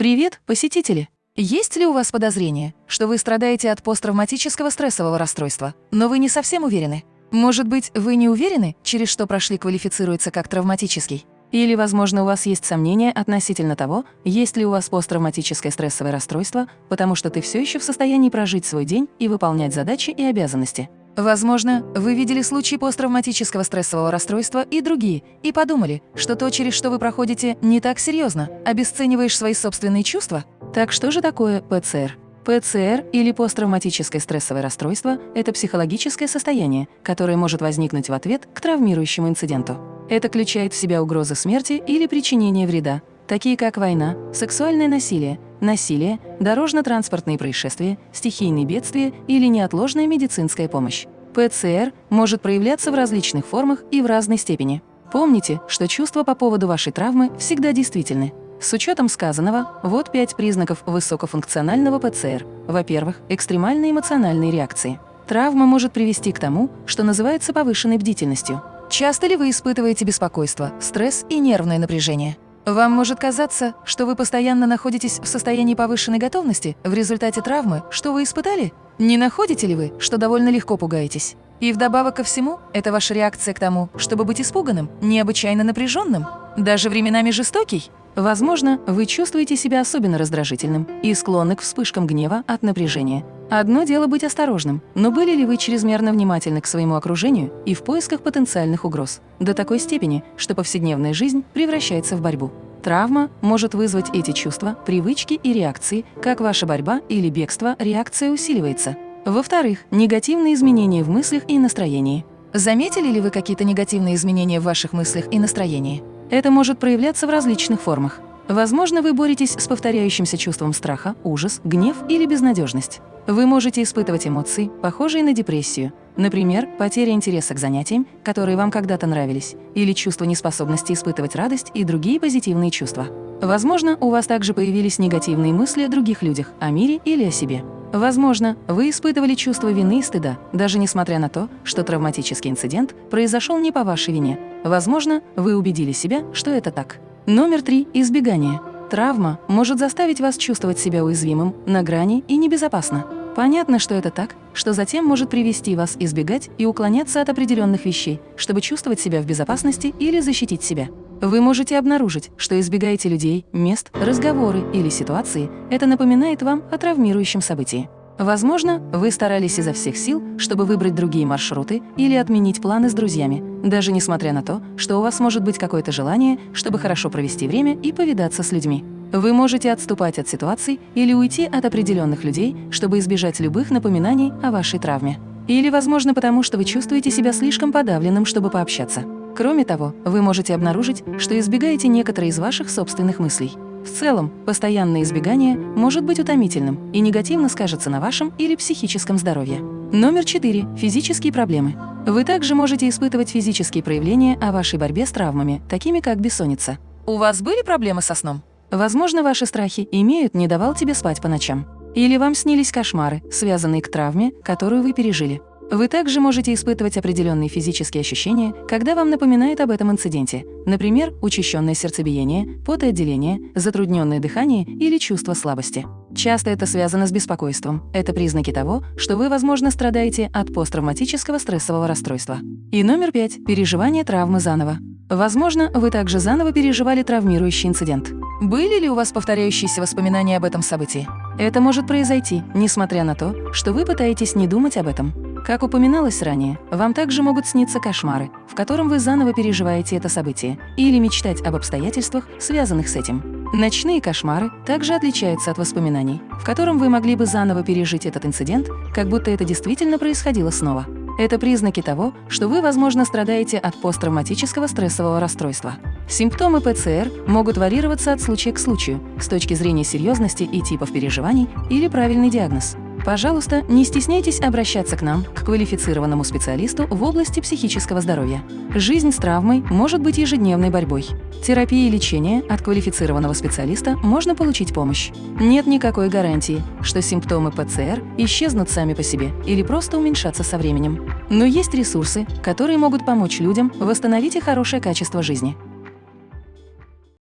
Привет, посетители! Есть ли у вас подозрение, что вы страдаете от посттравматического стрессового расстройства, но вы не совсем уверены? Может быть, вы не уверены, через что прошли квалифицируется как травматический? Или, возможно, у вас есть сомнения относительно того, есть ли у вас посттравматическое стрессовое расстройство, потому что ты все еще в состоянии прожить свой день и выполнять задачи и обязанности. Возможно, вы видели случаи посттравматического стрессового расстройства и другие, и подумали, что то, через что вы проходите, не так серьезно, обесцениваешь свои собственные чувства? Так что же такое ПЦР? ПЦР или посттравматическое стрессовое расстройство – это психологическое состояние, которое может возникнуть в ответ к травмирующему инциденту. Это включает в себя угрозы смерти или причинения вреда, такие как война, сексуальное насилие, насилие, дорожно-транспортные происшествия, стихийные бедствия или неотложная медицинская помощь. ПЦР может проявляться в различных формах и в разной степени. Помните, что чувства по поводу вашей травмы всегда действительны. С учетом сказанного, вот пять признаков высокофункционального ПЦР. Во-первых, экстремальные эмоциональные реакции. Травма может привести к тому, что называется повышенной бдительностью. Часто ли вы испытываете беспокойство, стресс и нервное напряжение? Вам может казаться, что вы постоянно находитесь в состоянии повышенной готовности в результате травмы, что вы испытали? Не находите ли вы, что довольно легко пугаетесь? И вдобавок ко всему, это ваша реакция к тому, чтобы быть испуганным, необычайно напряженным, даже временами жестокий? Возможно, вы чувствуете себя особенно раздражительным и склонны к вспышкам гнева от напряжения. Одно дело быть осторожным, но были ли вы чрезмерно внимательны к своему окружению и в поисках потенциальных угроз? До такой степени, что повседневная жизнь превращается в борьбу. Травма может вызвать эти чувства, привычки и реакции, как ваша борьба или бегство, реакция усиливается. Во-вторых, негативные изменения в мыслях и настроении. Заметили ли вы какие-то негативные изменения в ваших мыслях и настроении? Это может проявляться в различных формах. Возможно, вы боретесь с повторяющимся чувством страха, ужас, гнев или безнадежность. Вы можете испытывать эмоции, похожие на депрессию, например, потеря интереса к занятиям, которые вам когда-то нравились, или чувство неспособности испытывать радость и другие позитивные чувства. Возможно, у вас также появились негативные мысли о других людях, о мире или о себе. Возможно, вы испытывали чувство вины и стыда, даже несмотря на то, что травматический инцидент произошел не по вашей вине. Возможно, вы убедили себя, что это так. Номер три – избегание. Травма может заставить вас чувствовать себя уязвимым, на грани и небезопасно. Понятно, что это так, что затем может привести вас избегать и уклоняться от определенных вещей, чтобы чувствовать себя в безопасности или защитить себя. Вы можете обнаружить, что избегаете людей, мест, разговоры или ситуации. Это напоминает вам о травмирующем событии. Возможно, вы старались изо всех сил, чтобы выбрать другие маршруты или отменить планы с друзьями, даже несмотря на то, что у вас может быть какое-то желание, чтобы хорошо провести время и повидаться с людьми. Вы можете отступать от ситуаций или уйти от определенных людей, чтобы избежать любых напоминаний о вашей травме. Или, возможно, потому что вы чувствуете себя слишком подавленным, чтобы пообщаться. Кроме того, вы можете обнаружить, что избегаете некоторые из ваших собственных мыслей. В целом, постоянное избегание может быть утомительным и негативно скажется на вашем или психическом здоровье. Номер 4. Физические проблемы. Вы также можете испытывать физические проявления о вашей борьбе с травмами, такими как бессонница. У вас были проблемы со сном? Возможно, ваши страхи имеют не давал тебе спать по ночам. Или вам снились кошмары, связанные к травме, которую вы пережили. Вы также можете испытывать определенные физические ощущения, когда вам напоминает об этом инциденте, например, учащенное сердцебиение, потоотделение, затрудненное дыхание или чувство слабости. Часто это связано с беспокойством. Это признаки того, что вы, возможно, страдаете от посттравматического стрессового расстройства. И номер пять – переживание травмы заново. Возможно, вы также заново переживали травмирующий инцидент. Были ли у вас повторяющиеся воспоминания об этом событии? Это может произойти, несмотря на то, что вы пытаетесь не думать об этом. Как упоминалось ранее, вам также могут сниться кошмары, в котором вы заново переживаете это событие, или мечтать об обстоятельствах, связанных с этим. Ночные кошмары также отличаются от воспоминаний, в котором вы могли бы заново пережить этот инцидент, как будто это действительно происходило снова. Это признаки того, что вы, возможно, страдаете от посттравматического стрессового расстройства. Симптомы ПЦР могут варьироваться от случая к случаю с точки зрения серьезности и типов переживаний или правильный диагноз. Пожалуйста, не стесняйтесь обращаться к нам, к квалифицированному специалисту в области психического здоровья. Жизнь с травмой может быть ежедневной борьбой. Терапия и лечение от квалифицированного специалиста можно получить помощь. Нет никакой гарантии, что симптомы ПЦР исчезнут сами по себе или просто уменьшатся со временем. Но есть ресурсы, которые могут помочь людям восстановить их хорошее качество жизни.